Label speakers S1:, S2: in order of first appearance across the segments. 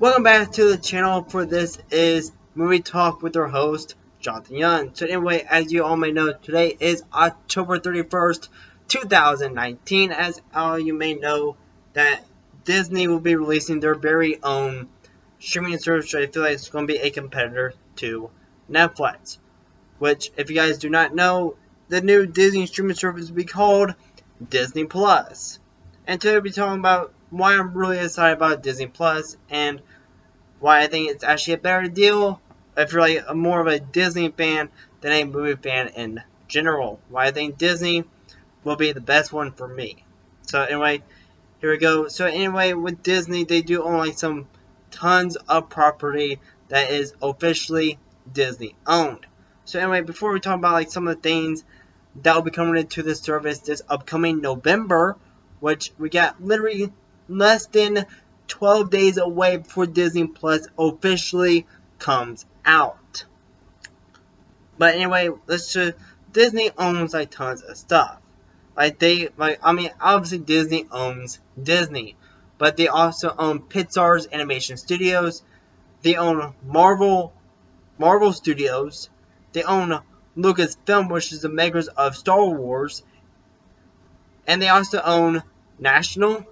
S1: Welcome back to the channel for this is Movie Talk with our host, Jonathan Young. So anyway, as you all may know, today is October 31st, 2019. As all you may know, that Disney will be releasing their very own streaming service, I feel like it's going to be a competitor to Netflix. Which, if you guys do not know, the new Disney streaming service will be called Disney Plus. And today we'll be talking about why I'm really excited about Disney Plus and why I think it's actually a better deal if you're like a more of a Disney fan than a movie fan in general. Why I think Disney will be the best one for me. So anyway, here we go. So anyway, with Disney, they do own like some tons of property that is officially Disney owned. So anyway, before we talk about like some of the things that will be coming into this service this upcoming November, which we got literally less than 12 days away before Disney Plus officially comes out. But anyway, let's just Disney owns like tons of stuff. Like they like I mean obviously Disney owns Disney, but they also own Pixar's Animation Studios. They own Marvel Marvel Studios. They own Lucasfilm, which is the makers of Star Wars. And they also own National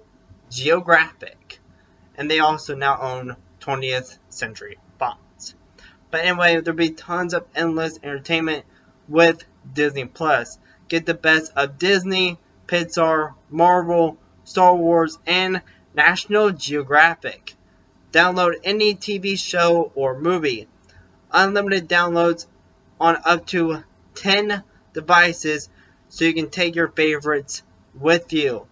S1: Geographic. And they also now own 20th Century Fox. But anyway, there'll be tons of endless entertainment with Disney Plus. Get the best of Disney, Pixar, Marvel, Star Wars, and National Geographic. Download any TV show or movie. Unlimited downloads on up to 10 devices so you can take your favorites with you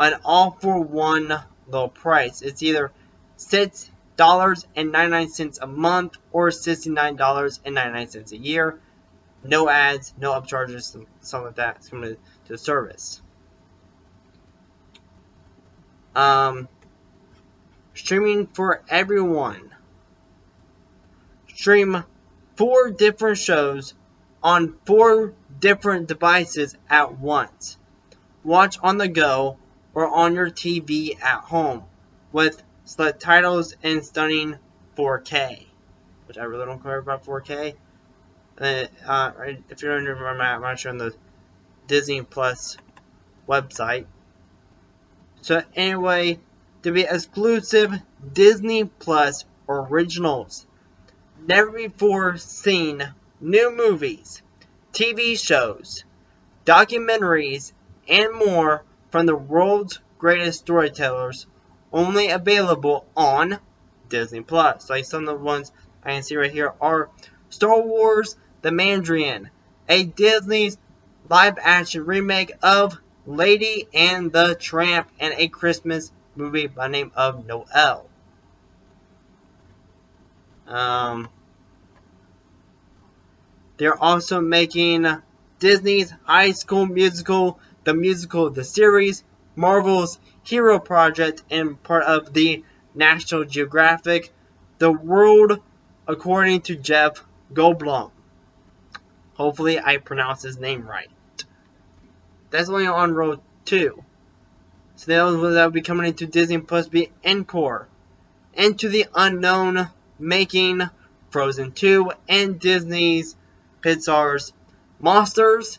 S1: an all for one low price. It's either six dollars and ninety nine cents a month or sixty nine dollars and ninety nine cents a year. No ads, no upcharges, some of that is coming to the service. Um, streaming for everyone. Stream four different shows on four different devices at once. Watch on the go or on your TV at home with select titles in stunning 4K, which I really don't care about 4K. Uh, uh, if you're under my map, I'm on the Disney Plus website. So anyway, to be exclusive Disney Plus originals, never before seen new movies, TV shows, documentaries, and more from the world's greatest storytellers, only available on Disney Plus. Like some of the ones I can see right here are Star Wars The Mandalorian, a Disney live action remake of Lady and the Tramp, and a Christmas movie by name of Noel. Um, they're also making Disney's High School Musical the musical The Series, Marvel's Hero Project, and part of the National Geographic, The World According to Jeff Goldblum. Hopefully I pronounce his name right. That's only on road 2. So that will be coming into Disney Plus be Encore. Into the Unknown making Frozen 2 and Disney's Pixar's Monsters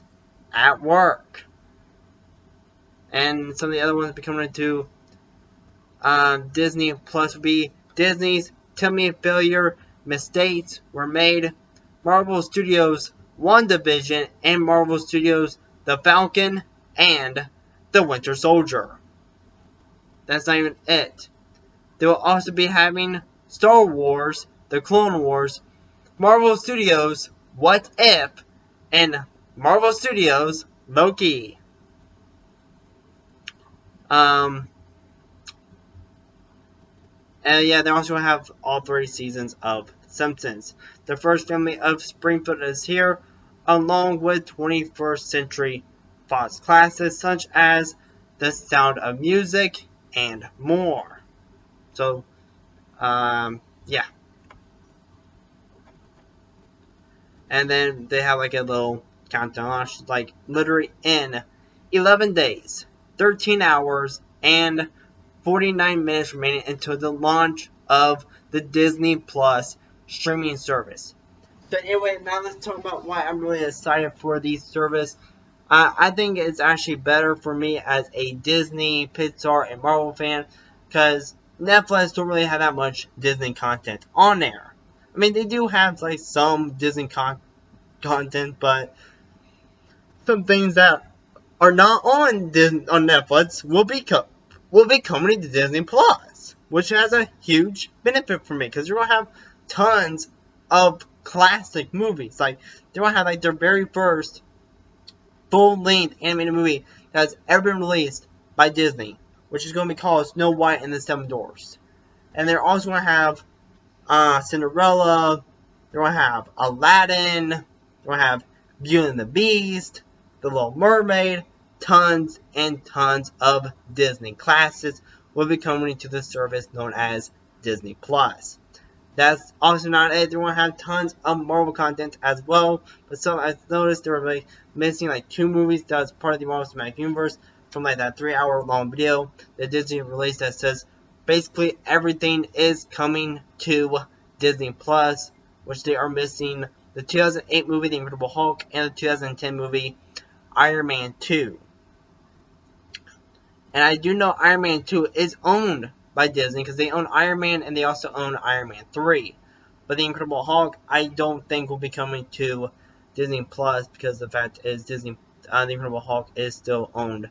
S1: at Work and some of the other ones will be coming into um, Disney Plus will be Disney's Timmy Failure Mistakes Were Made, Marvel Studios WandaVision, and Marvel Studios The Falcon and The Winter Soldier. That's not even it. They will also be having Star Wars, The Clone Wars, Marvel Studios What If, and Marvel Studios Loki. Um, and yeah, they also have all three seasons of Simpsons. The first family of Springfield is here, along with 21st century Fox classes such as The Sound of Music and more. So, um, yeah. And then they have like a little countdown, like literally in 11 days. 13 hours and 49 minutes remaining until the launch of the Disney Plus streaming service. So anyway, now let's talk about why I'm really excited for the service. Uh, I think it's actually better for me as a Disney, Pixar, and Marvel fan because Netflix don't really have that much Disney content on there. I mean, they do have like some Disney con- content, but some things that are not on Disney on Netflix will be co- will be coming to Disney Plus, which has a huge benefit for me because you're gonna have tons of classic movies. Like they're gonna have like their very first full length animated movie that's ever been released by Disney, which is gonna be called Snow White and the Seven Dwarfs. And they're also gonna have uh, Cinderella. They're gonna have Aladdin. They're gonna have Beauty and the Beast, The Little Mermaid. Tons and tons of Disney classics will be coming to the service known as Disney Plus. That's also not it. They're going to have tons of Marvel content as well. But so I've noticed they were like missing like two movies that's part of the Marvel Cinematic Universe from like that three hour long video that Disney released that says basically everything is coming to Disney Plus, which they are missing the 2008 movie The Incredible Hulk and the 2010 movie Iron Man 2. And I do know Iron Man 2 is owned by Disney because they own Iron Man and they also own Iron Man 3. But The Incredible Hulk, I don't think will be coming to Disney Plus because the fact is Disney, uh, The Incredible Hulk is still owned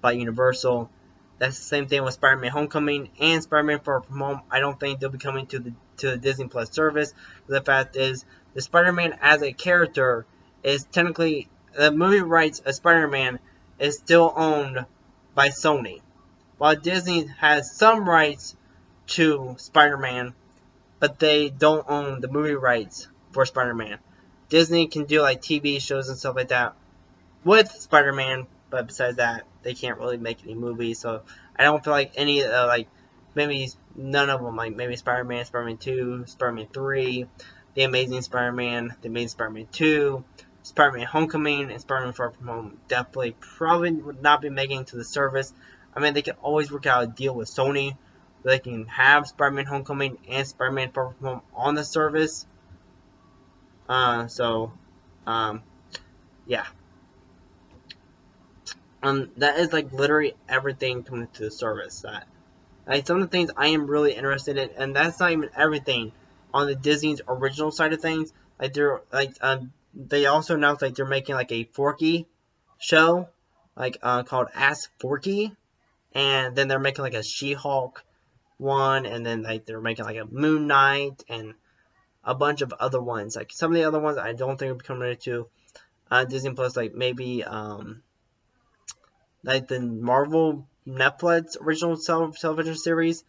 S1: by Universal. That's the same thing with Spider-Man: Homecoming and Spider-Man Far From Home. I don't think they'll be coming to the to the Disney Plus service. The fact is, the Spider-Man as a character is technically the movie rights of Spider-Man is still owned by Sony while Disney has some rights to Spider-Man, but they don't own the movie rights for Spider-Man. Disney can do like TV shows and stuff like that with Spider-Man, but besides that, they can't really make any movies. So I don't feel like any uh, like maybe none of them like maybe Spider-Man, Spider-Man 2, Spider-Man 3, The Amazing Spider-Man, The Amazing Spider-Man 2, Spider-Man Homecoming, and Spider-Man Far From Home definitely probably would not be making to the service I mean, they can always work out a deal with Sony. They can have Spider-Man Homecoming and Spider-Man Far From Home on the service. Uh, so, um, yeah. Um, that is like literally everything coming to the service. That, like, some of the things I am really interested in, and that's not even everything on the Disney's original side of things. Like they're like, um, they also announced like they're making like a Forky show, like uh, called Ask Forky and then they're making like a She-Hulk one, and then like they're making like a Moon Knight and a bunch of other ones. Like some of the other ones I don't think will be coming to uh, Disney Plus, like maybe um, like the Marvel Netflix original television series,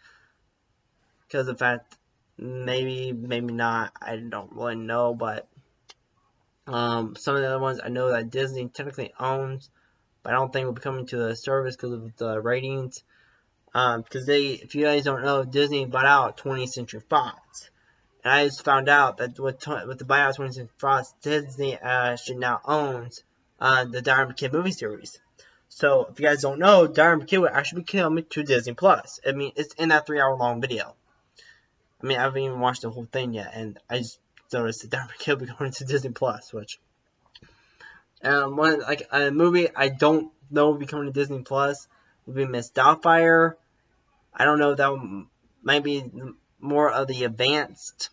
S1: because of fact maybe maybe not. I don't really know, but um, some of the other ones I know that Disney technically owns but I don't think will be coming to the service because of the ratings. Because um, they, if you guys don't know, Disney bought out 20th Century Fox. And I just found out that with, with the buyout of 20th Century Fox, Disney actually now owns uh, the Diamond Kid movie series. So if you guys don't know, Diamond Kid will actually be coming to Disney Plus. I mean, it's in that three hour long video. I mean, I haven't even watched the whole thing yet, and I just noticed that Diamond Kid will be going to Disney Plus, which um, one like a movie I don't know will be coming to Disney Plus would be Miss Doubtfire. I don't know that might be more of the advanced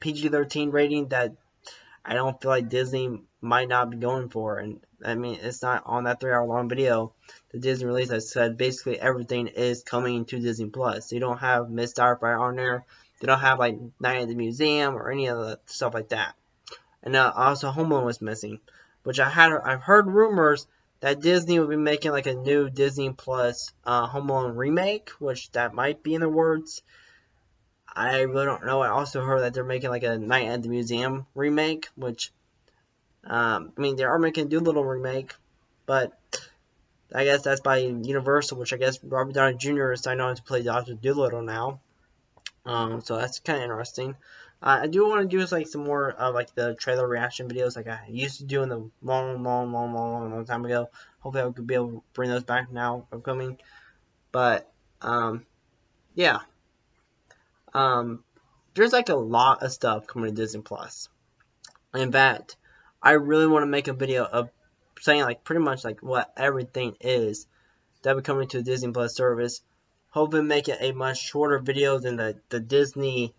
S1: PG-13 rating that I don't feel like Disney might not be going for. And I mean, it's not on that three-hour long video the Disney release that said basically everything is coming to Disney Plus. So you don't have Miss Doubtfire on there. They don't have like Night at the Museum or any of the stuff like that. And uh, also Home Alone was missing which I had I've heard rumors that Disney will be making like a new Disney Plus uh, Home Alone remake, which that might be in the words. I really don't know. I also heard that they're making like a Night at the Museum remake, which um, I mean they are making a Dolittle remake, but I guess that's by Universal, which I guess Robert Downey Jr. is signed on to play Doctor Dolittle now. Um, so that's kind of interesting. Uh, I do want to do like some more like the trailer reaction videos like I used to do in the long, long, long, long, long, time ago. Hopefully I could be able to bring those back now upcoming. But um, yeah. Um, there's like a lot of stuff coming to Disney Plus. In fact, I really want to make a video of saying like pretty much like what everything is that will coming to the Disney Plus service. Hoping make it a much shorter video than the, the Disney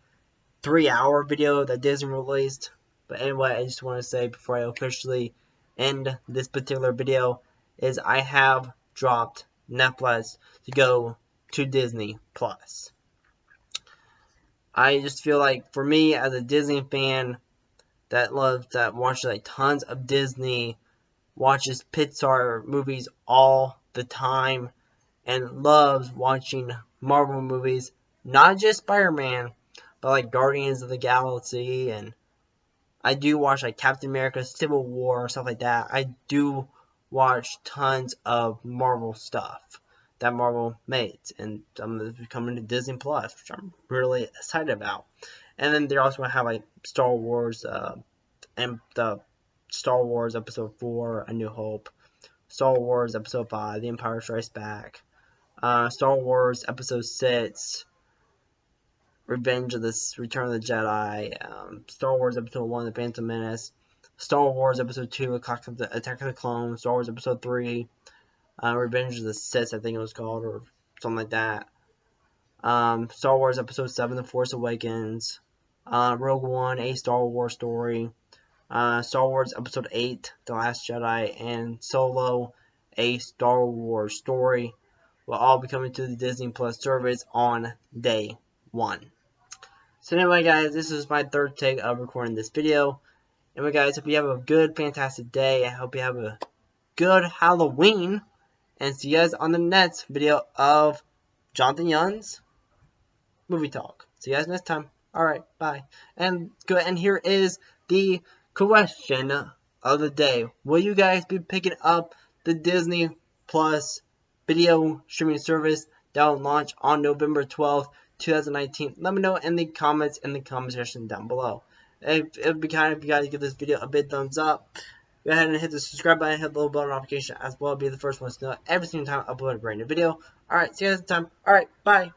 S1: three hour video that Disney released. But anyway, I just want to say before I officially end this particular video is I have dropped Netflix to go to Disney Plus. I just feel like for me as a Disney fan that loves that watches like tons of Disney, watches Pixar movies all the time, and loves watching Marvel movies, not just Spider-Man, but like Guardians of the Galaxy and I do watch like Captain America, Civil War, stuff like that. I do watch tons of Marvel stuff that Marvel made, and I'm coming to Disney Plus, which I'm really excited about. And then they're also gonna have like Star Wars, uh, and the Star Wars Episode Four, A New Hope, Star Wars Episode Five, The Empire Strikes Back, uh, Star Wars Episode Six, Revenge of the Return of the Jedi, um, Star Wars Episode 1, The Phantom Menace, Star Wars Episode 2, Attack of the, Attack of the Clones, Star Wars Episode 3, uh, Revenge of the Sith, I think it was called, or something like that. Um, Star Wars Episode 7, The Force Awakens, uh, Rogue One, A Star Wars Story, uh, Star Wars Episode 8, The Last Jedi, and Solo, A Star Wars Story will all be coming to the Disney Plus service on day one. So anyway guys, this is my third take of recording this video. Anyway guys, hope you have a good, fantastic day. I hope you have a good Halloween. And see you guys on the next video of Jonathan Young's Movie Talk. See you guys next time. Alright, bye. And good and here is the question of the day. Will you guys be picking up the Disney Plus video streaming service that will launch on November 12th? 2019? Let me know in the comments in the comment section down below. It would be kind if you guys give this video a big thumbs up. Go ahead and hit the subscribe button, hit the little bell notification as well. Be the first ones to know every single time I upload a brand new video. Alright, see you guys next time. Alright, bye.